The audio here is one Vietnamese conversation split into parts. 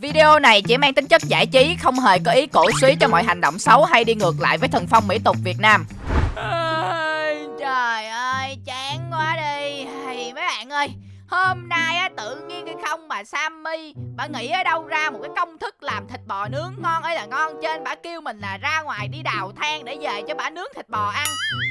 Video này chỉ mang tính chất giải trí, không hề có ý cổ suý cho mọi hành động xấu hay đi ngược lại với thần phong mỹ tục Việt Nam. À, trời ơi, chán quá đi. Hay mấy bạn ơi, hôm nay á tự nhiên cái không mà Sammy bà nghĩ ở đâu ra một cái công thức làm thịt bò nướng ngon ấy là ngon trên bà kêu mình là ra ngoài đi đào than để về cho bà nướng thịt bò ăn.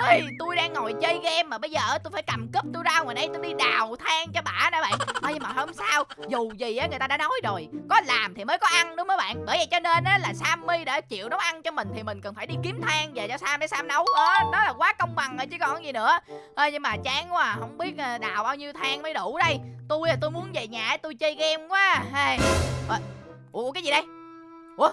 Ê, tôi đang ngồi chơi game mà bây giờ tôi phải cầm cúp tôi ra ngoài đây tôi đi đào than cho bà nè bạn. Ê, nhưng mà không sao dù gì á người ta đã nói rồi có làm thì mới có ăn đúng không mấy bạn? Bởi vậy cho nên á là Sammy đã chịu nấu ăn cho mình thì mình cần phải đi kiếm than về cho Sam để Sam nấu. Đó, đó là quá công bằng rồi chứ còn gì nữa. Ê, nhưng mà chán quá à, không biết ờ, đào bao nhiêu than mới đủ đây tôi là tôi muốn về nhà tôi chơi game quá. Hey. à, ủa cái gì đây? Ủa?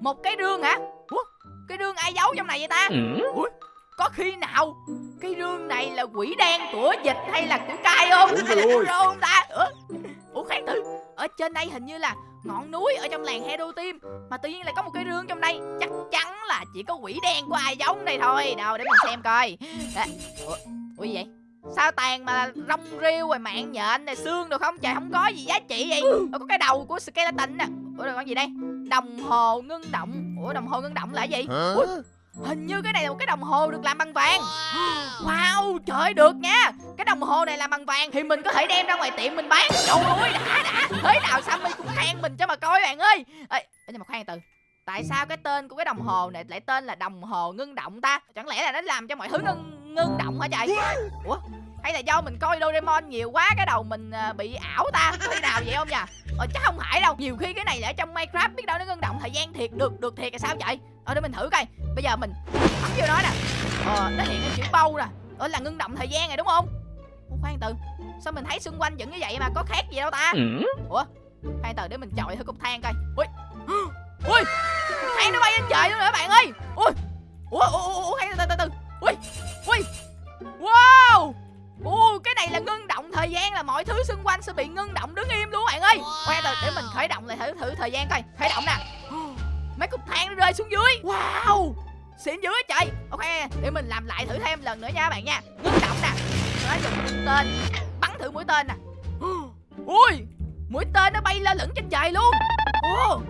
Một cái rương hả? Ủa? Cái rương ai giấu trong này vậy ta? Ủa? Có khi nào cái rương này là quỷ đen của dịch hay là của cai không? Hay là của rô không ta? Ủa, ủa khoan thử. Ở trên đây hình như là ngọn núi ở trong làng Hero Team mà tự nhiên lại có một cái rương trong đây. Chắc chắn là chỉ có quỷ đen của ai giống đây thôi. Đâu để mình xem coi. À, ủa, ủa gì vậy sao tàn mà rong rêu rồi mạng nhện này xương được không? Trời không có gì giá trị vậy. Ủa, có cái đầu của skeleton nè. Ủa rồi con gì đây? Đồng hồ ngưng động. Ủa đồng hồ ngưng động là gì? Ủa, hình như cái này là một cái đồng hồ được làm bằng vàng. Wow trời được nha. Cái đồng hồ này làm bằng vàng thì mình có thể đem ra ngoài tiệm mình bán. Trời ơi đã đã. Thế nào sammy cũng khen mình cho mà coi bạn ơi. Ê nhưng mà khoan từ. Tại sao cái tên của cái đồng hồ này lại tên là đồng hồ ngưng động ta? Chẳng lẽ là nó làm cho mọi thứ ngưng ngưng động hả trời? Ủa hay là do mình coi Doraemon nhiều quá cái đầu mình à, bị ảo ta có khi nào vậy không nhỉ? Ờ chắc không phải đâu. Nhiều khi cái này là ở trong Minecraft biết đâu nó ngưng động thời gian thiệt được được thiệt là sao vậy? Ờ để mình thử coi. Bây giờ mình bấm vô nó nè. Ờ nó hiện cái chữ bâu nè. Ờ là ngưng động thời gian này đúng không? Ủa, khoan từ. Sao mình thấy xung quanh vẫn như vậy mà có khác gì đâu ta? Ủa khoan từ để mình chọi thử cục than coi. Ui. Ui. Than nó bay lên trời luôn rồi các bạn ơi? Ui. Ủa ủa ủa, ủa khoan từ từ từ. Ui. Ui. Wow Ồ, cái này là ngưng động thời gian là mọi thứ xung quanh sẽ bị ngưng động đứng im luôn bạn ơi. Khoan từ để mình khởi động lại thử thử thời gian coi. Khởi động nè. Mấy cục than nó rơi xuống dưới. Wow. Xịn dữ trời. Ok, để mình làm lại thử thêm lần nữa nha các bạn nha. Ngưng động nè. Nó dùng tên bắn thử mũi tên nè. Ui, mũi tên nó bay lên lửng trên trời luôn. Ồ,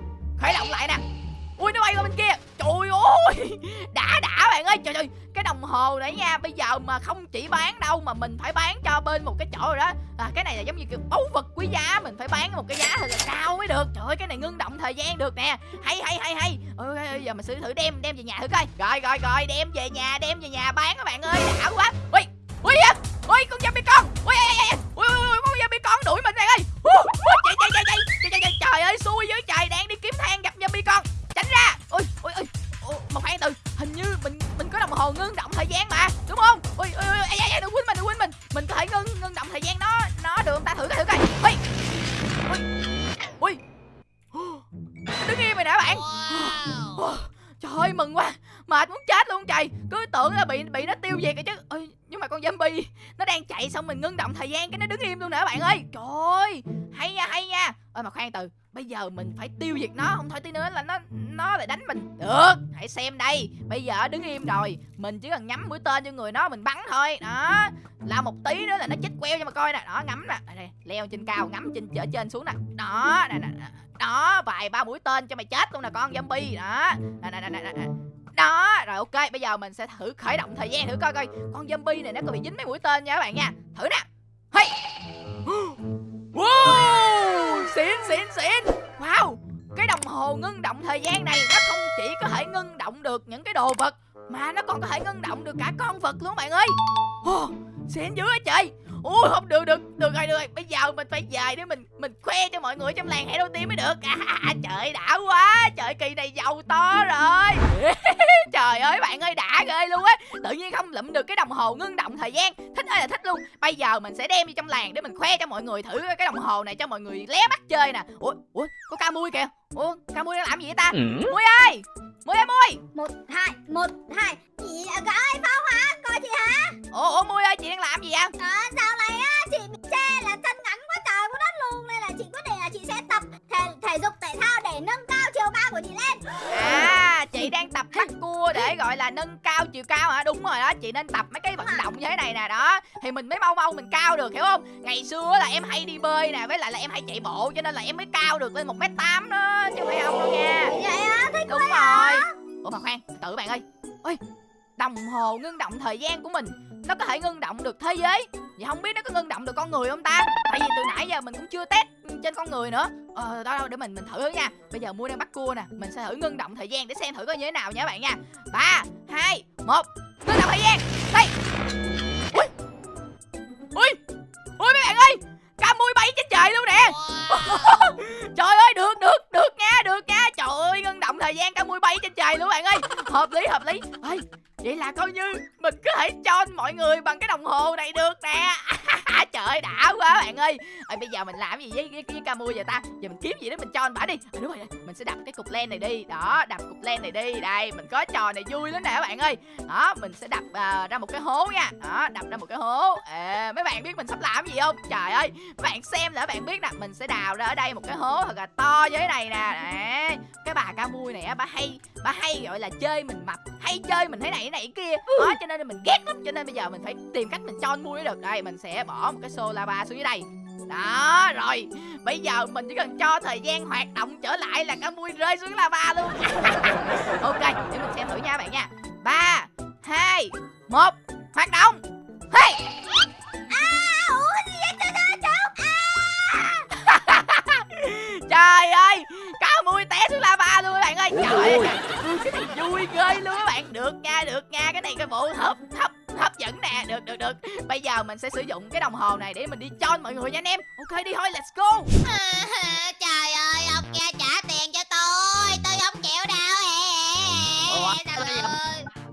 khởi động lại nè. Ui nó bay qua bên kia. Trời ơi. Đã đã bạn ơi. Trời ơi Cái đồng hồ này nha. Bây giờ mà không chỉ bán đâu Mà mình phải bán cho bên một cái chỗ rồi đó. À, Cái này là giống như kiểu báu vật quý giá. Mình phải bán một cái giá thật là cao mới được. Trời ơi cái này ngưng động thời gian được nè. Hay hay hay hay. Ôi giờ mình thử thử đem đem về nhà thử coi. Rồi rồi rồi đem về nhà đem về nhà bán các bạn ơi. Đã quá. Ui Ui Ui con zombie con. Ui Ui Ui con zombie con đuổi mình này ơi. Chạy chạy chạy chạy Trời ơi xui dưới trời. Đang một khoan từ. Hình như mình mình có đồng hồ ngưng động thời gian mà đúng không? Ôi ôi ôi ôi đừng quên mình đừng quên mình. Mình có thể ngưng ngưng động thời gian nó nó được. Không ta thử coi thử coi. Ôi ôi ôi đứng im rồi nè bạn. Trời ơi mừng quá. Mệt muốn chết luôn trời. Cứ tưởng là bị bị nó tiêu diệt rồi chứ. Ôi nhưng mà con zombie. Nó đang chạy xong mình ngưng động thời gian cái nó đứng im luôn nè các bạn ơi. Trời ơi hay nha hay nha. Ơi mà khoan từ bây giờ mình phải tiêu diệt nó không thôi tí nữa là nó nó lại đánh mình. Được hãy xem đây. Bây giờ đứng im rồi mình chỉ cần nhắm mũi tên cho người nó mình bắn thôi. Đó là một tí nữa là nó chết queo cho mà coi nè. Đó ngắm nè. Đây, đây, leo trên cao ngắm trên ở trên xuống nè. Đó nè nè đó vài ba mũi tên cho mày chết luôn nè con zombie. Đó nè nè nè nè đó rồi ok bây giờ mình sẽ thử khởi động thời gian thử coi coi. Con zombie này nó có bị dính mấy mũi tên nha các bạn nha. Thử nè. Hey. Wow xịn xịn xịn. Wow cái đồng hồ ngưng động thời gian này nó không chỉ có thể ngưng động được những cái đồ vật mà nó còn có thể ngưng động được cả con vật luôn bạn ơi. Oh, xịn dữ á trời ui không được được được rồi được rồi. Bây giờ mình phải về để mình mình khoe cho mọi người trong làng hãy đầu tiên mới được. À, trời đã quá. Trời kỳ này giàu to rồi. Trời ơi bạn ơi đã ghê luôn á. Tự nhiên không lụm được cái đồng hồ ngưng động thời gian. Thích ơi là thích luôn. Bây giờ mình sẽ đem đi trong làng để mình khoe cho mọi người thử cái đồng hồ này cho mọi người lé mắt chơi nè. Ủa ủa có ca mui kìa. Ủa ca mui đang làm gì vậy ta? Ừ. mui ơi mui ơi. Mui một hai một hai. Chị gọi phong hả chị hả? Ủa ủa mui ơi chị đang làm gì vậy? À, dạo này á chị bị xe là chân ngắn quá trời quá đất luôn nên là chị quyết định là chị sẽ tập thể, thể dục thể thao để nâng cao chiều cao của chị lên. À chị đang tập bắt cua để gọi là nâng cao chiều cao hả? Đúng rồi đó chị nên tập mấy cái vận động như thế này nè đó. Thì mình mới mau mau mình cao được hiểu không? Ngày xưa là em hay đi bơi nè với lại là em hay chạy bộ cho nên là em mới cao được lên một m tám đó chứ không phải không đâu nha. Vậy á thích đúng rồi. ủa mà khoan tự bạn ơi. Ơi đồng hồ ngưng động thời gian của mình. Nó có thể ngưng động được thế giới. Vậy không biết nó có ngưng động được con người không ta? Tại vì từ nãy giờ mình cũng chưa test trên con người nữa. Ờ đó đâu, để mình mình thử nha. Bây giờ mua đang bắt cua nè. Mình sẽ thử ngưng động thời gian để xem thử coi như thế nào nha các bạn nha. Ba, hai, một, ngưng động thời gian. Ta giờ mình kiếm gì đó mình cho anh bả đi. À, đúng rồi mình sẽ đập cái cục len này đi. Đó đập cục len này đi. Đây mình có trò này vui lắm nè các bạn ơi. Đó mình sẽ đập uh, ra một cái hố nha. Đó đập ra một cái hố. À, mấy bạn biết mình sắp làm gì không? Trời ơi mấy bạn xem là bạn biết nè mình sẽ đào ra ở đây một cái hố thật là to như thế này nè. Đấy. cái bà ca mui này á bà hay bà hay gọi là chơi mình mập hay chơi mình thế này thế này kia. Đó cho nên mình ghét lắm. Cho nên bây giờ mình phải tìm cách mình cho anh mui được. Đây mình sẽ bỏ một cái xô lava xuống dưới đây đó rồi. Bây giờ mình chỉ cần cho thời gian hoạt động trở lại là cá mui rơi xuống lava luôn. Ok để mình xem thử nha bạn nha. Ba hai một hoạt động. Hey! Trời ơi cá mui té xuống lava luôn các bạn ơi. Trời ơi cái này vui ghê luôn các bạn. Được nha được nha cái này cái bộ hấp hấp hấp dẫn nè. Được được được. Bây giờ mình sẽ sử dụng cái đồng hồ này để mình đi cho mọi người nha anh em. Ok đi thôi let's go. Trời ơi ông kia trả tiền cho tôi. Tôi không chịu đâu Ủa,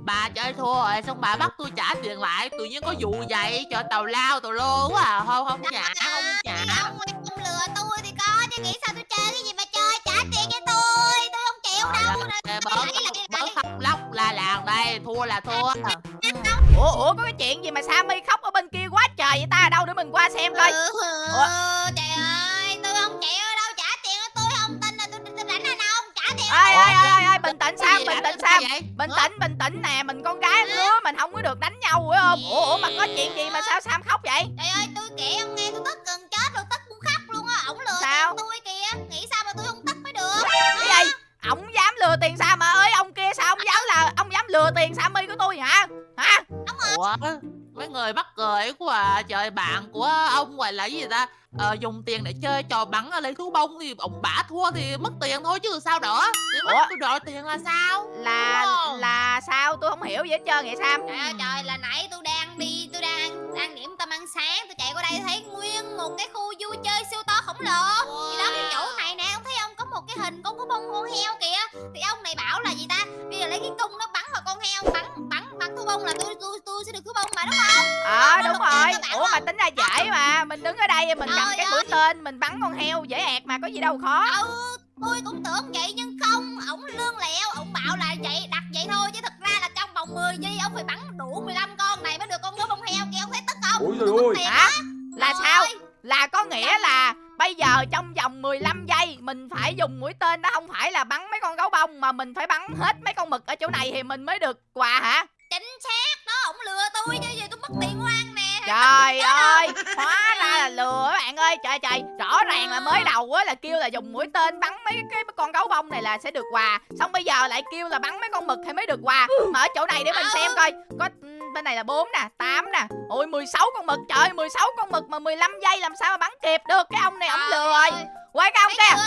bà chơi thua rồi xong bà bắt tôi trả tiền lại. Tự nhiên có vụ vậy cho tàu lao tàu lô quá à. Không không trả không trả. ông lừa tôi thì có chứ nghĩ sao tôi chơi cái gì mà chơi trả tiền cho tôi. Tôi không chịu đâu. Rồi, bớt làng đây thua là thua. Ủa ủa có cái chuyện gì mà sammy khóc ở bên kia quá trời vậy ta? Đâu để mình qua xem coi. Ừ, Ủa? trời ơi tôi không chịu đâu trả tiền tôi không tin là tôi tôi rảnh anh không trả tiền. Ơi ơi ơi bình tĩnh gì bình tĩnh sao bình tĩnh bình tĩnh nè mình con gái lứa mình không có được đánh nhau phải không? Ủa ủa mà có chuyện gì mà sao sam khóc vậy? Trời ơi lừa tiền sammy của tôi hả? Hả? Ủa? Mấy người mắc cười quá à. Trời bạn của ông gọi là gì ta? Ờ, dùng tiền để chơi trò bắn lấy thú bông thì ông bả thua thì mất tiền thôi chứ sao nữa thì mất Ủa? tôi đòi tiền là sao? Là Đúng là sao? Tôi không hiểu gì hết trơn vậy sam. Trời ơi trời là nãy tôi đang đi tôi đang ăn, ăn điểm tâm ăn sáng tôi chạy qua đây thấy nguyên một cái khu vui chơi siêu to khổng lồ. Thì đó cái chỗ này nè ông thấy ông có một cái hình con có bông con heo kìa. Thì ông này bảo là gì ta bông là tôi tôi tôi sẽ được thú bông mà đúng không? Ờ Nó đúng rồi. ủa mà không? tính ra dễ mà. mình đứng ở đây mình cầm cái mũi tên mình bắn con heo dễ ẹt mà có gì đâu khó. Ừ tôi cũng tưởng vậy nhưng không. Ổng lương lẹo ổng bảo là vậy đặt vậy thôi. Chứ thật ra là trong vòng 10 giây ông phải bắn đủ 15 con này mới được con bướm bông heo kia. Ông thấy tức không? Ôi trời ơi. tiền hả? là Trời sao? ơi, là có nghĩa là bây giờ trong vòng 15 giây mình phải dùng mũi tên đó. Không phải là bắn mấy con gấu bông mà mình phải bắn hết mấy con mực ở chỗ này thì mình mới được quà hả chính xác đó ổng lừa tôi chứ giờ tôi mất tiền hoang nè. Trời ơi hóa ra là lừa các bạn ơi. Trời trời rõ ràng là mới đầu á là kêu là dùng mũi tên bắn mấy cái con gấu bông này là sẽ được quà. Xong bây giờ lại kêu là bắn mấy con mực thì mới được quà. Mà ở chỗ này để mình xem coi. Có ừ, bên này là 4 nè 8 nè. Ôi 16 con mực. Trời ơi 16 con mực mà 15 giây làm sao mà bắn kịp được. Cái ông này ổng lừa rồi. quay cái ông kia?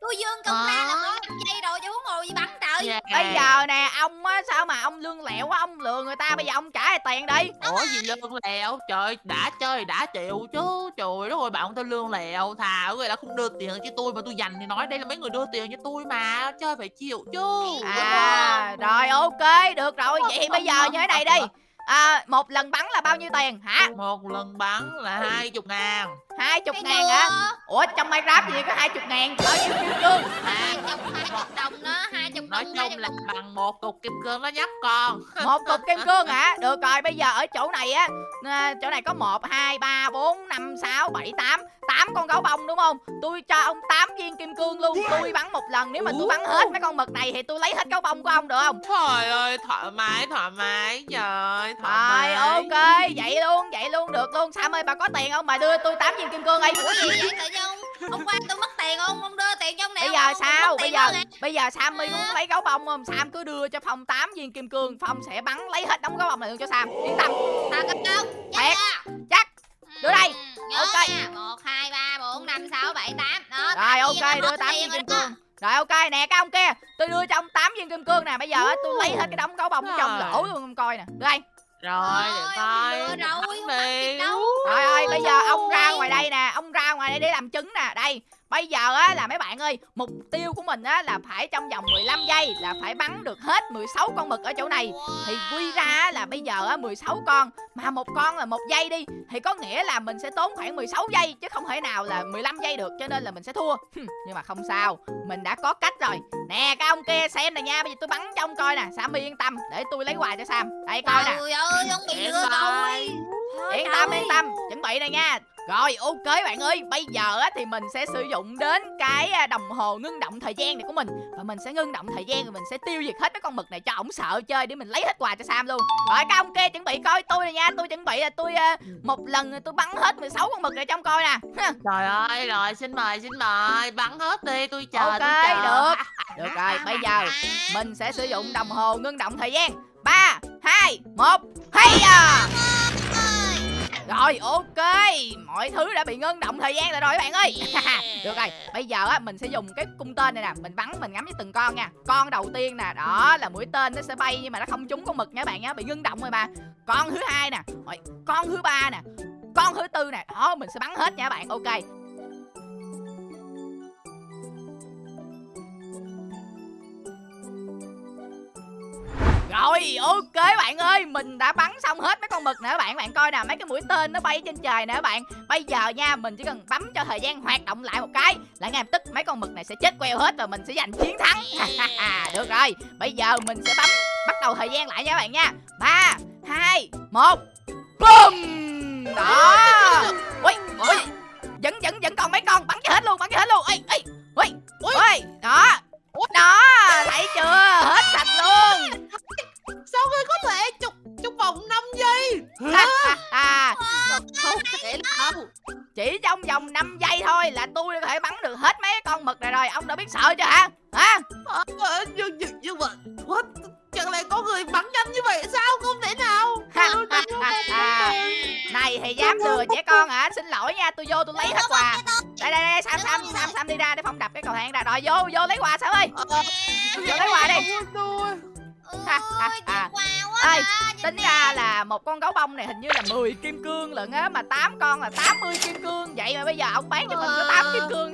Tôi- dương công ra là Ờ. có 5 giây rồi chứ huống hồ gì bắn trời Yeah. bây giờ nè ông á sao mà ông lương lẹo quá ông lừa người ta bây giờ ông trả lại tiền đi. Ủa gì lương lẹo? Trời đã chơi đã chịu chứ. Trời đất ơi bạn tôi lương lẹo Thà người đã không đưa tiền cho tôi Mà tôi dành thì nói đây là mấy người đưa tiền cho tôi mà Chơi phải chịu chứ. À rồi ok được rồi vậy thì bây giờ như thế này đi. À, một lần bắn là bao nhiêu tiền? Hả? Một lần bắn là hai chục ngàn hai chục ngàn hả? Đùa. ủa trong minecraft gì có hai chục ngàn? Bao nhiêu kim cương? Hai chục hai chục đồng đó hai chục kim nói chung là bằng một cục kim cương đó nhóc con. Một cục kim cương hả? Được rồi bây giờ ở chỗ này á à, chỗ này có một hai ba bốn năm sáu bảy tám. Tám con gấu bông đúng không? Tôi cho ông 8 viên kim cương luôn. Tôi bắn một lần nếu mà tôi bắn hết mấy con mực này thì tôi lấy hết gấu bông của ông được không? Trời ơi thoải mái thoải mái trời thoải mái. ok vậy luôn vậy luôn được luôn. Sam ơi bà có tiền không? Bà đưa tôi 8 viên kim cương đi ủa gì vậy? Tự nhiên ông hôm qua tôi mất tiền không? Ông đưa tiền cho ông nè bây giờ sao? bây giờ bây giờ sammy muốn lấy gấu bông không? Sam cứ đưa cho phong 8 viên kim cương phong sẽ bắn lấy hết đống gấu bông này luôn cho sam. Yên tâm. Thật không? Không Thiệt. chắc. Đưa đây. nhớ Ok. nha. Một hai ba bốn năm sáu bảy tám. Đó rồi tám viên ok đưa hết 8 tiền viên kim cương. Rồi ok nè cái ông kia. Tôi đưa cho ông 8 viên kim cương nè. Bây giờ tôi lấy hết cái đống gấu bông trong Rồi. lỗ luôn ông coi nè. Đưa đây rồi để đưa rồi, ơi, bây giờ ông ra ngoài đây nè, ông ra ngoài đây để làm chứng nè. Đây, bây giờ á là mấy bạn ơi, mục tiêu của mình á là phải trong vòng 15 giây là phải bắn được hết 16 con mực ở chỗ này. Thì quy ra á là bây giờ á 16 con mà một con là một giây đi thì có nghĩa là mình sẽ tốn khoảng 16 giây chứ không thể nào là 15 giây được cho nên là mình sẽ thua. Nhưng mà không sao, mình đã có cách rồi. Nè cái ông kia xem nè nha, bây giờ tôi bắn cho ông coi nè, Sammy yên tâm để tôi lấy quà cho Sam. Đây coi nè. Trời ơi, ông bị Yên lừa tâm. rồi. Thôi Yên tâm trời. yên tâm chuẩn bị này nha rồi ok bạn ơi. Bây giờ á thì mình sẽ sử dụng đến cái à, đồng hồ ngưng động thời gian này của mình. Và mình sẽ ngưng động thời gian rồi mình sẽ tiêu diệt hết mấy con mực này cho ổng sợ chơi để mình lấy hết quà cho sam luôn. Rồi các ông kia chuẩn bị coi tôi này nha. Tôi chuẩn bị là tôi à, một lần tôi bắn hết 16 con mực này trong coi nè. Trời ơi rồi xin mời xin mời. Bắn hết đi tôi chờ Ok, tôi chờ. được. được rồi bây giờ mình sẽ sử dụng đồng hồ ngưng động thời gian. Ba hai một hay à rồi ok. Mọi thứ đã bị ngưng động thời gian rồi rồi các bạn ơi. Được rồi bây giờ á mình sẽ dùng cái cung tên này nè. Mình bắn mình ngắm với từng con nha. Con đầu tiên nè đó là mũi tên nó sẽ bay nhưng mà nó không trúng con mực nha các bạn nhé bị ngưng động rồi mà. Con thứ hai nè rồi con thứ ba nè con thứ tư nè đó mình sẽ bắn hết nha các bạn. Ok Rồi ok bạn ơi Mình đã bắn xong hết mấy con mực nè các bạn. Bạn coi nè mấy cái mũi tên nó bay trên trời nè các bạn. Bây giờ nha mình chỉ cần bấm cho thời gian hoạt động lại một cái Là ngay lập tức mấy con mực này sẽ chết queo hết Và mình sẽ giành chiến thắng. Được rồi Bây giờ mình sẽ bấm bắt đầu thời gian lại nha các bạn nha. 3, 2, 1 Boom Đó. Ui, ui. Vẫn, vẫn, vẫn còn mấy con Bắn cho hết luôn, bắn cho hết luôn. Ui, ui, ui, ui Đó. Đó, thấy chưa? Hết sạch luôn sao ngươi có thể chụp chụp vòng 5 giây? À, không thể đâu chỉ trong vòng 5 giây thôi là tôi đã có thể bắn được hết mấy con mực này rồi. Ông đã biết sợ chưa hả? Hả? Ờ, ờ, nhưng nhưng nhưng mà what? Chẳng lẽ có người bắn nhanh như vậy sao? Không thể nào. Này thì dám lừa trẻ con hả? Xin lỗi nha tôi vô tôi lấy hết quà. đây đây đây sam sam sam sam đi ra để phong đập cái cầu thang ra. Rồi vô vô lấy quà sam ơi. Ờ, vô lấy quà đi Ha, ha, ha. à, nhìn tính ra là một con gấu bông này hình như là 10 kim cương lận á mà 8 con là 80 kim cương. Vậy mà bây giờ ông bán cho mình có 8 kim cương.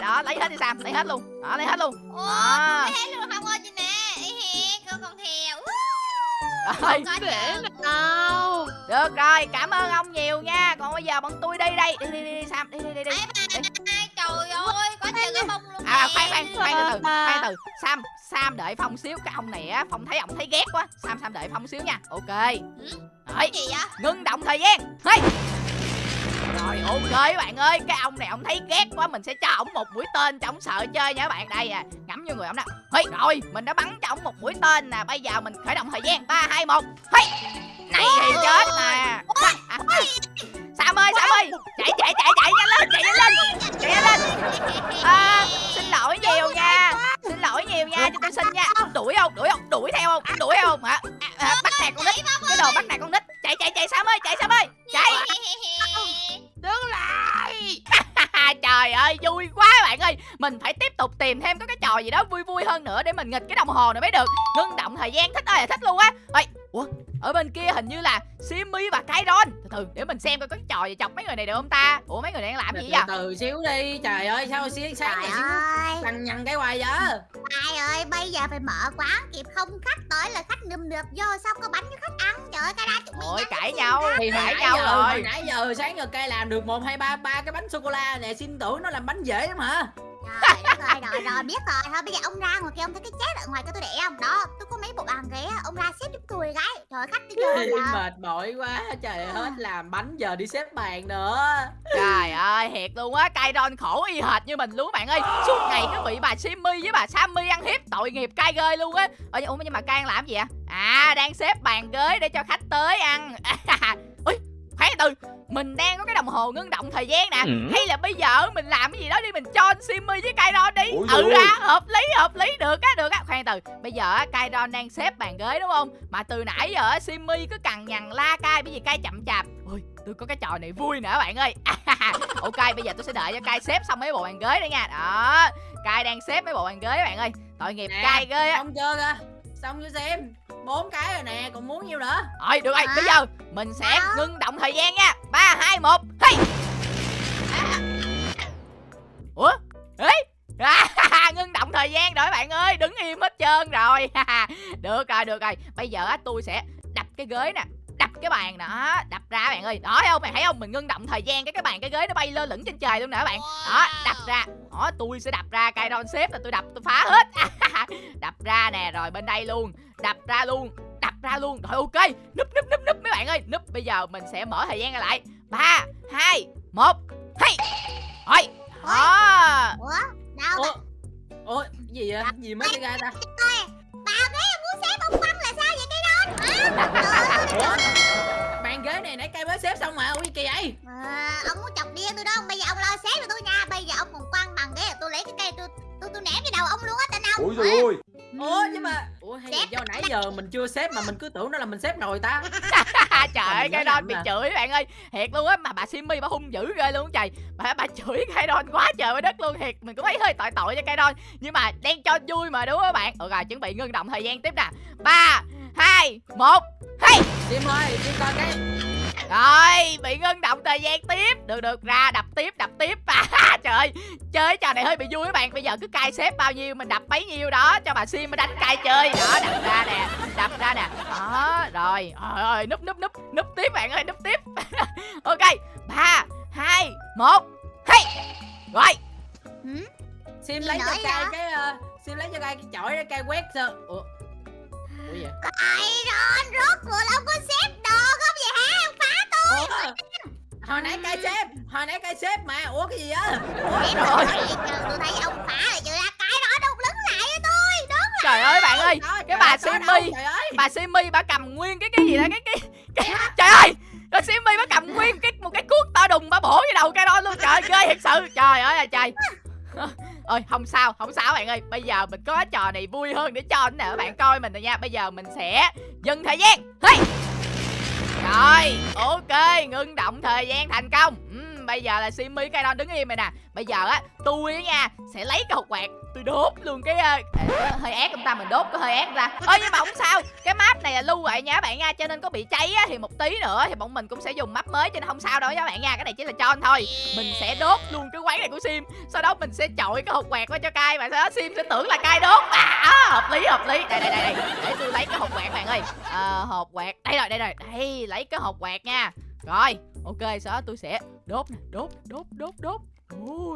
Đó lấy hết đi sam lấy hết luôn. Đó lấy hết luôn. Ủa, đó. thấy luôn không ơi chị nè con con theo Có để nào Được rồi, cảm ơn ông nhiều nha. Còn bây giờ bọn tôi đi đây Đi đi đi, đi Sam, đi đi đi, đi. Ba ai trời ơi có chờ cái bông luôn À khoan khoan, khoan từ từ, khoan từ Sam, Sam đợi Phong xíu Cái ông này á, Phong thấy ông thấy ghét quá. Sam, Sam đợi Phong xíu nha. Ok. Rồi, Cái gì vậy? Ngưng động thời gian. Hey. Rồi ok các bạn ơi. Cái ông này ông thấy ghét quá Mình sẽ cho ổng một mũi tên cho ổng sợ chơi nha các bạn. Đây à, ngắm vô người ổng nè hey, Rồi, mình đã bắn cho ổng một mũi tên nè. Bây giờ mình khởi động thời gian. 3, 2, 1 hey. Này thì chết nè Sam ơi, Sam ơi. Chạy, chạy, chạy, chạy nhanh lên, chạy nhanh lên. Chạy nhanh lên. À, Xin lỗi nhiều nha. Xin lỗi nhiều nha, cho tôi xin nha. Đuổi không, đuổi không, đuổi theo không Đuổi không hả? À, à, Bắt nạt con nít. Cái đồ bắt nạt con nít. Chạy, chạy, chạy Sam ơi, chạy Sam ơi. Chạy. Đứng lại. Trời ơi, vui quá bạn ơi. Mình phải tiếp tục tìm thêm có cái trò gì đó vui vui hơn nữa Để mình nghịch cái đồng hồ này mới được. Ngưng động thời gian thích ơi là thích luôn á. Ê, Ủa, ở bên kia hình như là Simmy và Kairon. Từ từ, để mình xem coi có cái trò gì chọc mấy người này được không ta? Ủa, mấy người này đang làm gì từ vậy? từ xíu đi. Trời ơi sao xí sáng Trời này xíu ơi, lằng nhằng cái hoài vậy? Ai ơi, bây giờ phải mở quán kịp không? Khách tới là khách nườm nượp vô sao có bánh cho khách ăn. Trời ơi, đó chúng mình Ôi, cãi nhau thì Cãi nhau giờ rồi. hồi nãy giờ sáng giờ cây làm được một hai ba ba cái bánh sô cô la nè. Xin tưởng nó làm bánh dễ lắm hả? Trời ơi, rồi rồi biết rồi. Thôi bây giờ ông ra ngoài kia ông thấy cái chết ở ngoài cho tôi để không đó tôi có mấy bộ bàn ghế ông ra xếp giúp tôi cái. Trời ơi, khách đi chơi giờ mệt mỏi quá trời hết làm bánh giờ đi xếp bàn nữa. Trời ơi, thiệt luôn á, cay đòn khổ y hệt như mình luôn các bạn ơi. Suốt ngày cứ bị bà Simmy với bà Sammy ăn hiếp, tội nghiệp cay ghê luôn á. Ủa nhưng mà cay làm gì ạ? À, đang xếp bàn ghế để cho khách tới ăn từ mình đang có cái đồng hồ ngưng động thời gian nè Ừ. Hay là bây giờ mình làm cái gì đó đi Mình cho anh Simmy với Kairon đi. Ủa Ừ ra, hợp lý, hợp lý, được á, được á. Khoan từ, bây giờ á, Kairon đang xếp bàn ghế đúng không? Mà từ nãy giờ á, Simmy cứ cằn nhằn la cay Bởi vì cay chậm chạp. Ui, tôi có cái trò này vui nữa bạn ơi. Ok, bây giờ tôi sẽ đợi cho cay xếp xong mấy bộ bàn ghế đây nha. Đó, cay đang xếp mấy bộ bàn ghế bạn ơi. Tội nghiệp Nè, cay ghê á. xong chưa kìa xong chưa xem. Bốn cái rồi nè còn muốn nhiêu nữa? Rồi, được rồi, Hả? bây giờ mình sẽ Hả? ngưng động thời gian nha. 3, 2, 1, hey! Ủa? Ê! À, ngưng động thời gian rồi bạn ơi Đứng im hết trơn rồi. Được rồi, được rồi. Bây giờ á, tôi sẽ đập cái ghế nè cái bàn đó Đập ra bạn ơi Đó thấy không bạn thấy không Mình ngưng động thời gian Cái cái bàn cái ghế nó bay lơ lửng trên trời luôn nè các bạn Đó đập ra Đó tôi sẽ đập ra Cây đòn xếp là tôi đập tôi phá hết Đập ra nè Rồi bên đây luôn Đập ra luôn Đập ra luôn Rồi ok Núp núp núp núp mấy bạn ơi Núp bây giờ mình sẽ mở thời gian lại 3 2 1 Hey Rồi Đó ủa đâu ủa ủa gì vậy gì mới ra ta bà ghế ông muốn xếp ông quăng là sao vậy cái đó hả Trời ơi, ủa tên ông Ôi trời ơi. Ủa nhưng mà ủa hay là do nãy giờ mình chưa xếp mà mình cứ tưởng nó là mình xếp rồi ta. Trời ơi cái lầm bị chửi bạn ơi. Thiệt luôn á mà bà Simmy bà hung dữ ghê luôn trời. Bà bà chửi cái đòn quá trời với đất luôn thiệt. Mình cũng thấy hơi tội tội cho cái đòn nhưng mà đang cho vui mà đúng không các bạn? Ừ rồi chuẩn bị ngưng động thời gian tiếp nè. Ba hai một hey! Sim ơi đi coi cái rồi bị ngưng động thời gian tiếp. Được được ra đập tiếp đập tiếp. À, trời ơi chơi trò này hơi bị vui các bạn. Bây giờ cứ cai xếp bao nhiêu mình đập bấy nhiêu đó cho bà sim mới đánh cai chơi. Đó đập ra nè đập ra nè. Đó rồi rồi rồi núp núp núp núp tiếp bạn ơi núp tiếp. Ok ba hai một hey! Rồi. Sim Gì lấy cho cây cái ờ, Sim lấy cho cây cái chổi để cây quét sơ. Ủa? Ủa vậy? Ai Ron rốt cuộc là có xếp ủa hồi nãy cây xếp hồi nãy cây xếp mà ủa cái gì á vậy chứ tôi thấy ông phá là chưa ra cái đó đâu đứng lại với tôi đứng trời ơi bạn ơi Trời cái bà ơi bà Simmy bà cầm nguyên cái cái gì đó cái cái, cái trời ơi. Rồi Simmy bà cầm nguyên cái một cái cuốc to đùng bà bổ vào đầu cái đó luôn trời ơi, ghê thật sự trời ơi là trời. Ơi không sao không sao bạn ơi bây giờ mình có trò này vui hơn để cho nè các bạn coi mình rồi nha bây giờ mình sẽ dừng thời gian. Hey! Rồi ok ngưng động thời gian thành công. Ừ, bây giờ là Simmy cái đó đứng im rồi nè. Bây giờ á tôi nha sẽ lấy cái hột quạt tôi đốt luôn cái ờ, hơi ác ông ta mình đốt có hơi ác ra ơi nhưng mà không sao. Cái map này là lưu lại nha các bạn nha cho nên có bị cháy á, thì một tí nữa thì bọn mình cũng sẽ dùng map mới cho nên không sao đâu các bạn nha. Cái này chỉ là cho thôi. Mình sẽ đốt luôn cái quán này của sim. Sau đó mình sẽ chọi cái hột quạt qua cho cai và sau đó sim sẽ tưởng là cai đốt. À, hợp lý hợp lý. Đây đây đây đây. Để tôi lấy cái hột quạt bạn ơi. Ờ, hột quạt. Đây rồi đây rồi. Đây lấy cái hột quạt nha. Rồi ok sau đó tôi sẽ đốt nè. Đốt đốt đốt đốt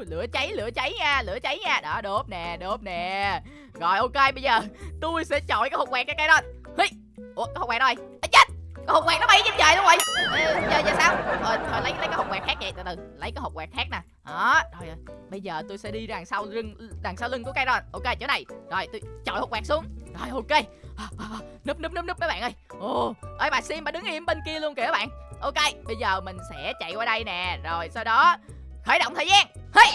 Lửa cháy lửa cháy nha lửa cháy nha. Đó đốt nè đốt nè. Rồi ok bây giờ tôi sẽ chọi cái hộp quẹt cái cây đó. Hi. ủa cái hộp quẹt đâu rồi à, chết! Cái hộp quẹt nó bay trên trời luôn rồi. Ê, giờ giờ sao? Rồi, rồi lấy lấy cái hộp quẹt khác vậy từ từ. Lấy cái hộp quẹt khác nè. Đó rồi bây giờ tôi sẽ đi đằng sau lưng đằng sau lưng của cây đó. Ok chỗ này. Rồi tôi chọi hộp quẹt xuống. Rồi ok. À, à, à, núp núp núp núp mấy bạn ơi. Ồ ơi bà sim bà đứng im bên kia luôn kìa các bạn. Ok bây giờ mình sẽ chạy qua đây nè. Rồi sau đó khởi động thời gian. Hey.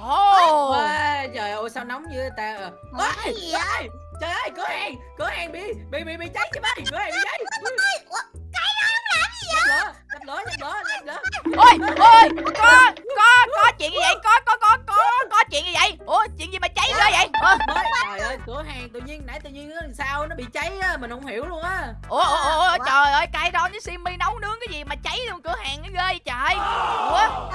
Ồ. Ôi, trời ơi sao nóng như ta ờ. Ủa, Ôi, cái gì ơi trời ơi cửa hàng cửa hàng bị bị bị bị cháy chứ bay cửa hàng bị cháy. Ủa, dập lửa dập lửa dập lửa dập lửa. Ôi ôi có có có chuyện gì vậy? Có có có có có chuyện gì vậy? Ủa chuyện gì mà cháy ghê vậy? Mới trời ơi cửa hàng tự nhiên nãy tự nhiên làm sao nó bị cháy á mình không hiểu luôn á. Ủa ủa ủa, ủa trời ơi cay đó với simi nấu nướng cái gì mà cháy luôn cửa hàng nó ghê vậy trời. Ủa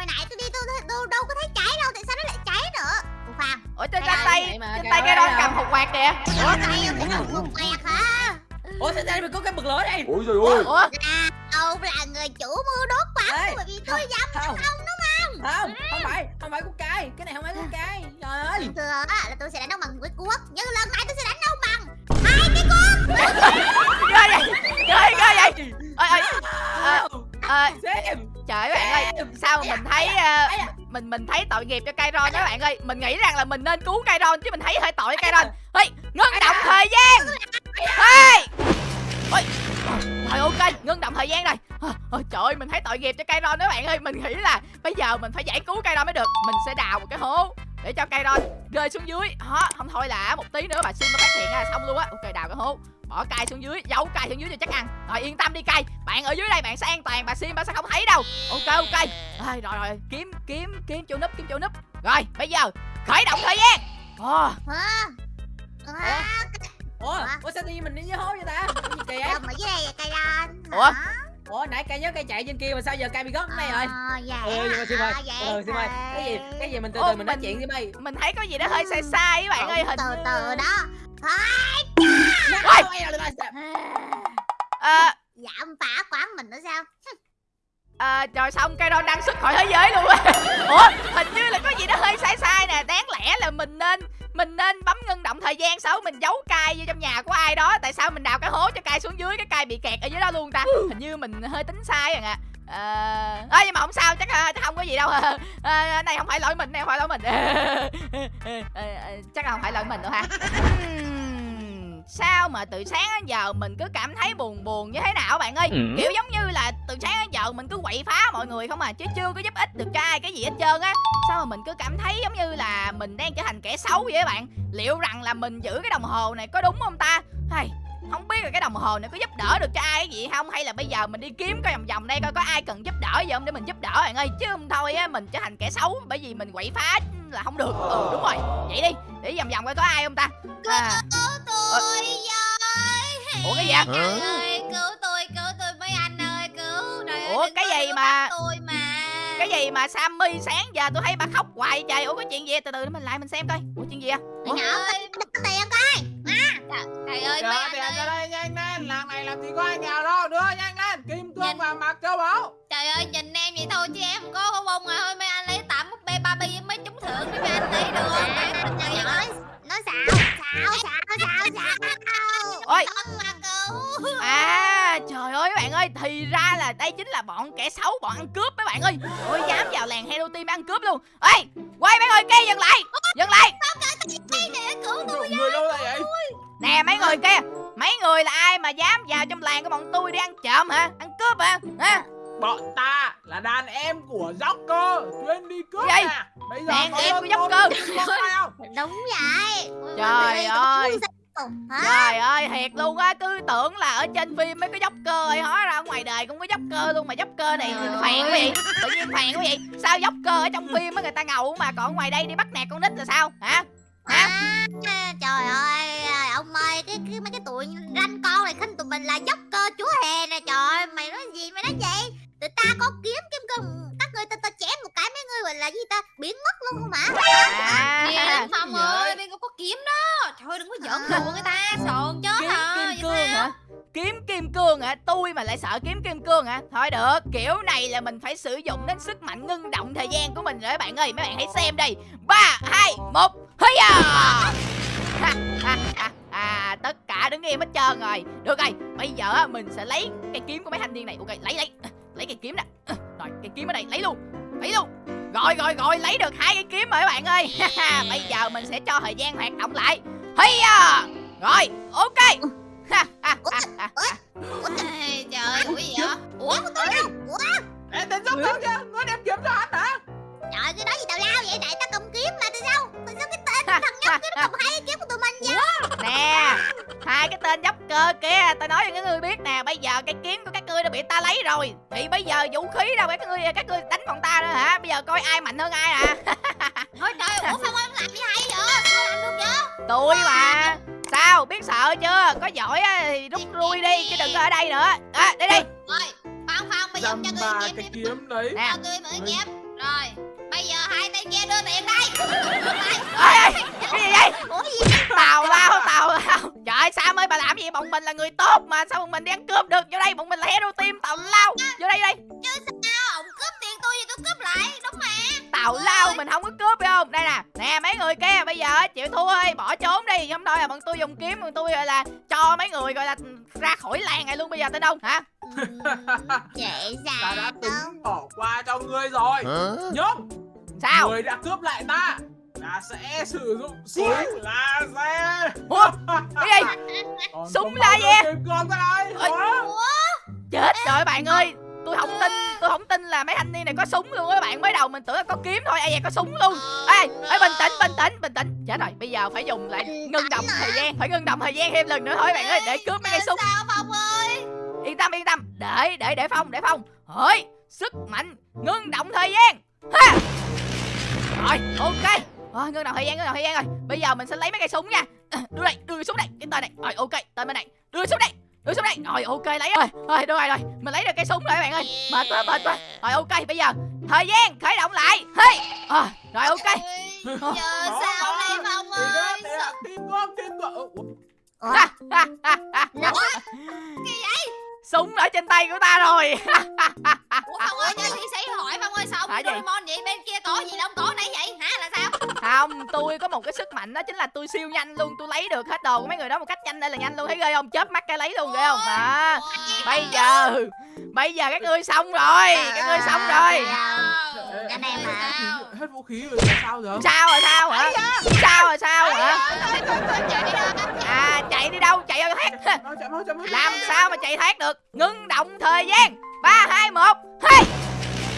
hồi nãy tôi đi tôi, tôi, tôi đâu có thấy cháy đâu tại sao nó lại cháy nữa? Ủa Phạm ủa trên Cái tay vậy mà, trên tay cái đó à. cầm hột quạt kìa. Ủa tay ông cũng không một quẹt hả? Ủa sao đây mình có cái bật lửa đây. Ôi trời ơi. Ủa? À ông là người chủ mưu đốt Ê, bởi vì tôi dám không không. đúng không? Không không phải không phải của cay. Cái này không phải của cay. Trời ơi. Thường á là tôi sẽ đánh ông bằng cái cuốc Nhưng lần này tôi sẽ đánh ông bằng ghê vậy ghê ghê vậy. Ơi ơi xem trời ơi bạn ơi sao mà mình thấy ờ, mình mình thấy tội nghiệp cho Kairon đó bạn ơi. Mình nghĩ rằng là mình nên cứu Kairon chứ mình thấy hơi tội cho Kairon. Ê ngưng động thời gian. Ê ôi rồi ok ngưng động thời gian rồi. Ờ, ờ, trời ơi mình thấy tội nghiệp cho Kairon đó bạn ơi. Mình nghĩ là bây giờ mình phải giải cứu Kairon mới được. Mình sẽ đào một cái hố để cho Kairon rơi xuống dưới. Đó không thôi là một tí nữa bà Sim nó phát hiện ra xong luôn á. Ok đào cái hố bỏ cay xuống dưới giấu cay xuống dưới cho chắc ăn. Rồi yên tâm đi cay. Bạn ở dưới đây bạn sẽ an toàn bà Sim bà sẽ không thấy đâu. Ok ok. Rồi rồi rồi. Kiếm kiếm kiếm chỗ núp kiếm chỗ núp. Rồi bây giờ khởi động thời gian. Ồ, ủa? Ủa? Sao tự nhiên mình đi dưới hố vậy ta? Cái gì kìa dưới đây vậy cây đan Ủa? ủa nãy cay nhớ cay chạy trên kia mà sao giờ cay bị gớt ở đây rồi? Ờ, dạ. Ừ nhưng mà Sim ơi. Hả? Vậy ừ Sim ơi. Cái gì? thì- cái gì mình từ Ô, từ mình nói chuyện Sim ơi mình thấy có gì đó hơi sai sai các bạn ơi hình từ từ đó Thôi à, Dạ ông phá quán mình nữa sao à, rồi xong cây Kairon đang xuất khỏi thế giới luôn á ủa hình như là có gì đó hơi sai sai nè đáng lẽ là mình nên mình nên bấm ngưng động thời gian sau mình giấu cai vô trong nhà của ai đó tại sao mình đào cái hố cho cai xuống dưới cái cai bị kẹt ở dưới đó luôn ta hình như mình hơi tính sai rồi ạ Ờ, à, nhưng mà không sao chắc chắc không có gì đâu à, này không phải lỗi mình này không phải lỗi mình à, chắc là không phải lỗi mình đâu ha sao mà từ sáng đến giờ mình cứ cảm thấy buồn buồn như thế nào bạn ơi? Kiểu giống như là từ sáng đến giờ mình cứ quậy phá mọi người không à chứ chưa có giúp ích được cho ai cái gì hết trơn á. Sao mà mình cứ cảm thấy giống như là mình đang trở thành kẻ xấu vậy á bạn? Liệu rằng là mình giữ cái đồng hồ này có đúng không ta? Hay không biết là cái đồng hồ này có giúp đỡ được cho ai cái gì không? Hay là bây giờ mình đi kiếm coi vòng vòng đây coi có ai cần giúp đỡ gì không để mình giúp đỡ bạn ơi? Chứ không thôi á mình trở thành kẻ xấu bởi vì mình quậy phá là không được. Ừ đúng rồi. Vậy đi để vòng vòng coi có ai không ta? À, tôi với ủa cái gì? Trời ơi cứu tôi cứu tôi mấy anh ơi cứu. Trời ơi Ủa, cái gì mà- tôi mà. cái gì mà Sammy sáng giờ tôi thấy bà khóc hoài trời. Ủa có chuyện gì? Từ từ để mình lại mình xem coi. Ủa chuyện gì à Trời ơi Đừng có tiền coi. Trời ơi mấy anh ơi. ra đây nhanh lên. Làng này làm gì có ai nghèo đâu. Đưa nhanh lên. Kim cương Nhìn- và mặc châu báu Trời ơi nhìn em vậy thôi chứ em có có bông à thôi mấy anh lấy tạm búp bê Barbie với mấy trúng thưởng mấy anh lấy được. Không nói ơi xạo ôi À trời ơi các bạn ơi Thì ra là đây chính là bọn kẻ xấu Bọn ăn cướp mấy bạn ơi. Ôi dám vào làng Hero Team ăn cướp luôn. Ê quay mấy người kia dừng lại Dừng lại. Để cứu tôi Người đâu đây vậy? Nè mấy người kia Mấy người là ai mà dám vào trong làng của bọn tôi đi ăn trộm hả? Ăn cướp hả? Hả? Bọn ta là đàn em của Joker Chuyên đi cướp Gì? nè. Bây giờ Đàn em của phải không? Đúng vậy. Trời ơi. Hả? Trời ơi thiệt luôn á Cứ tưởng là ở trên phim mới có dốc cơ ơi Hóa ra ngoài đời cũng có dốc cơ luôn Mà dốc cơ này phèn ơi. vậy Tự nhiên phèn quá vậy. Sao dốc cơ ở trong phim á người ta ngầu mà Còn ngoài đây đi bắt nạt con nít là sao? Hả? Hả? À, trời ơi ông ơi cái, cái mấy cái tụi ranh con này khinh tụi mình là dốc cơ chúa hề nè trời ơi mày nói gì mày nói gì tụi ta có kiếm kiếm cơ các ngươi ta ta chém một cái mấy ngươi gọi là gì ta? Biến mất luôn không hả? À, đến Phong Gì vậy? ơi bên có kiếm đó. Trời ơi đừng có giỡn đùa người ta Sồn chết kiếm hả kim cương hả? Kiếm kim cương hả? Tôi mà lại sợ kiếm kim cương hả? Thôi được kiểu này là mình phải sử dụng đến sức mạnh ngưng động thời gian của mình rồi các bạn ơi. Mấy bạn hãy xem đây. Ba hai một hây à à tất cả đứng im hết trơn rồi. Được rồi bây giờ á, mình sẽ lấy cây kiếm của mấy thanh niên này. Ok lấy lấy lấy cây kiếm nè. Rồi cây kiếm ở đây lấy luôn. Lấy luôn. Rồi rồi rồi lấy được hai cây kiếm rồi các bạn ơi. Bây giờ mình sẽ cho thời gian hoạt động lại. Hay à rồi ok. Trời ơi ủa gì vậy? Ủa ủa? Ê tên Joker kia Nó đem kiếm cho anh hả? Trời cái nói gì tào lao vậy? Đại ta cầm kiếm mà tại sao tại sao cái thằng nhóc ha. cầm hai cái kiếm của tụi mình vậy nè hai cái tên dốc cơ kia tao nói cho các ngươi biết nè bây giờ cái kiếm của các ngươi đã bị ta lấy rồi. Thì bây giờ vũ khí đâu các ngươi các ngươi đánh bọn ta nữa hả? Bây giờ coi ai mạnh hơn ai nè Thôi trời ủa Phong ơi làm gì hay vậy? Sao làm được vậy? Tôi mà. sao biết sợ chưa? Có giỏi á thì rút lui đi chứ đừng có ở đây nữa. À, đi đi. Rồi Phong Phong bây giờ cho tôi kiếm nè. Cho tôi mượn kiếm Rồi Bây giờ hai tay kia đưa tiền đây. Ê, cái gì vậy? ủa gì tào lao tào lao. Trời ơi sao ơi bà làm gì? Bọn mình là người tốt mà sao bọn mình đi ăn cướp được? Vô đây bọn mình là hero team tào lao. Vô đây đây. Chứ sao? Ông cướp tiền tôi thì tôi cướp lại Đúng mà. Tào lao mình không có cướp phải không? Đây nè nè mấy người kia bây giờ chịu thua ơi bỏ trốn đi. Không thôi là bọn tôi dùng kiếm bọn tôi gọi là cho mấy người gọi là ra khỏi làng này luôn bây giờ tên đông hả? Ừm, Dễ Ta dàng đã đâu tính bỏ qua cho ngươi rồi. Nhưng sao? Người đã cướp lại ta Ta sẽ sử dụng súng laser Ủa, cái gì? Súng laser? con ta đây. Ôi. Hả? chết rồi bạn ơi. Tôi không tin tôi không tin là mấy thanh niên này có súng luôn á bạn. Mới đầu mình tưởng là có kiếm thôi ai vậy có súng luôn. Ê ê bình tĩnh bình tĩnh bình tĩnh. Chết rồi bây giờ phải dùng lại ngưng động thời gian phải ngưng động thời gian thêm lần nữa thôi bạn ơi để cướp mấy cây súng. sao phong ơi? Yên tâm yên tâm. Để để để phong để phong. Hỏi sức mạnh ngưng động thời gian. Ha rồi ok. Rồi ngưng động thời gian ngưng động thời gian rồi bây giờ mình sẽ lấy mấy cây súng nha. Đưa đây đưa súng đây cái tên này. Rồi ok tên bên này. Đưa súng đây đưa súng đây. Rồi ok lấy rồi. Rồi được rồi rồi. Mình lấy được cây súng rồi các bạn ơi. Mệt quá mệt quá. Rồi ok bây giờ thời gian khởi động lại. Hey à, rồi ok. Giờ sao đây phong ơi thì đó, Teamwork, teamwork Ủa, Ủa, ha, ha, ha, ha. Súng ở trên tay của ta rồi. Ủa phong ơi cho thi sĩ hỏi phong ơi sao ông gì? Doraemon vậy? Bên kia có gì đâu ông có nãy vậy? Hả là sao? Không tôi có một cái sức mạnh đó chính là tôi siêu nhanh luôn tôi lấy được hết đồ của mấy người đó một cách nhanh đây là nhanh luôn. Thấy ghê không? Chớp mắt cái lấy luôn ghê không? Đó. bây giờ bây giờ các ngươi xong rồi các ngươi xong rồi. Anh em mà. Hết vũ khí rồi là sao giờ? Sao rồi sao hả? Sao rồi sao hả? chạy đi đâu à chạy đi đâu? Chạy chạy mau. Làm sao mà chạy thoát được ngưng động thời gian. Ba hai một hey!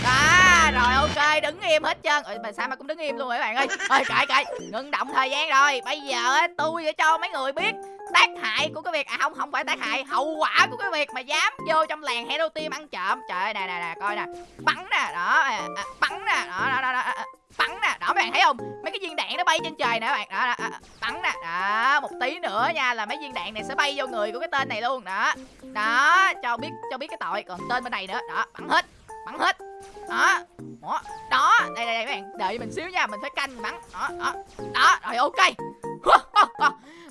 Đó rồi ok đứng im hết trơn. Ừ, mà sao mà cũng đứng im luôn rồi các bạn ơi? Ơi cãi cãi ngưng động thời gian rồi. Bây giờ tôi sẽ cho mấy người biết tác hại của cái việc à không không phải tác hại hậu quả của cái việc mà dám vô trong làng hero team ăn trộm. Trời ơi nè nè nè coi nè. Bắn nè đó à, à, bắn nè đó đó đó, đó à, bắn nè. Đó mấy bạn thấy không? Mấy cái viên đạn nó bay trên trời nè các bạn. Đó, đó, à, bắn nè. Đó một tí nữa nha là mấy viên đạn này sẽ bay vô người của cái tên này luôn đó. Đó cho biết cho biết cái tội. Còn tên bên này nữa. Đó bắn hết bắn hết. Đó đó đó đây đây đây mấy bạn. Đợi mình xíu nha mình phải canh bắn. Đó đó đó rồi ok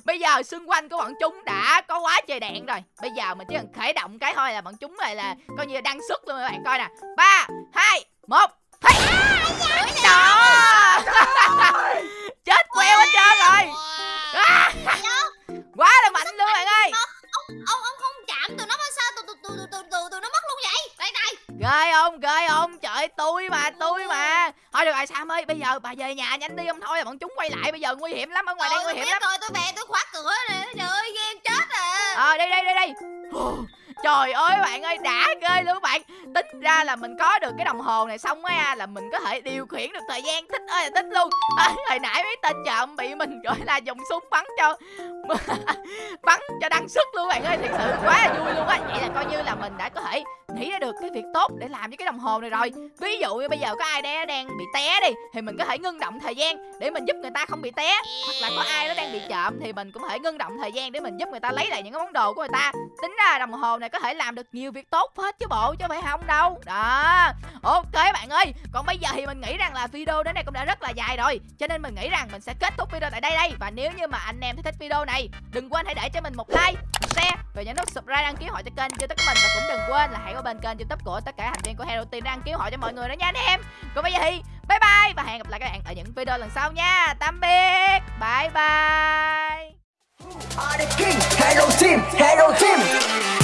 bây giờ xung quanh của bọn chúng đã có quá trời đạn rồi. Bây giờ mình chỉ cần khởi động cái thôi là bọn chúng này là coi như là đăng xuất luôn các bạn. Coi nè. Ba hai một. Hey. đó chết queo hết trơn rồi. À, quá là mạnh luôn bạn ơi. Ông ông ông không chạm tụi nó mà sao tụi tụi tụi tụi tụi nó mất luôn vậy. Đây này ghê không? Ghê không? Trời tôi mà tôi mà thôi được rồi sam ơi bây giờ bà về nhà nhanh đi không thôi là bọn chúng quay lại bây giờ nguy hiểm lắm ở ngoài đây Trời, nguy hiểm lắm. rồi tôi về tôi khóa cửa nè trời ơi game chết à. Ờ đi đi đi đi trời ơi bạn ơi đã ghê luôn bạn. Tính ra là mình có được cái đồng hồ này xong á là mình có thể điều khiển được thời gian. Thích ơi là thích luôn. À, hồi nãy mấy tên trộm bị mình gọi là dùng súng bắn cho bắn cho đăng sức luôn bạn ơi. Thật sự quá là vui luôn á. Vậy là coi như là mình đã có thể nghĩ ra được cái việc tốt để làm với cái đồng hồ này rồi. Ví dụ như bây giờ có ai đó đang bị té đi thì mình có thể ngưng động thời gian để mình giúp người ta không bị té. Hoặc là có ai đó đang bị trộm thì mình cũng có thể ngưng động thời gian để mình giúp người ta lấy lại những cái món đồ của người ta. Tính ra đồng hồ này có thể làm được nhiều việc tốt hết chứ bộ chứ phải không đâu. Đó ok bạn ơi. Còn bây giờ thì mình nghĩ rằng là video đến đây cũng đã rất là dài rồi. Cho nên mình nghĩ rằng mình sẽ kết thúc video tại đây đây. Và nếu như mà anh em thấy thích video này đừng quên hãy để cho mình một like share và nhấn nút subscribe đăng ký hội cho kênh youtube của mình. Và cũng đừng quên là hãy qua bên kênh youtube của tất cả thành viên của Hero Team đăng ký hội cho mọi người đó nha anh em. Còn bây giờ thì bye bye và hẹn gặp lại các bạn ở những video lần sau nha. Tạm biệt. Bye bye. Are the king, hello team,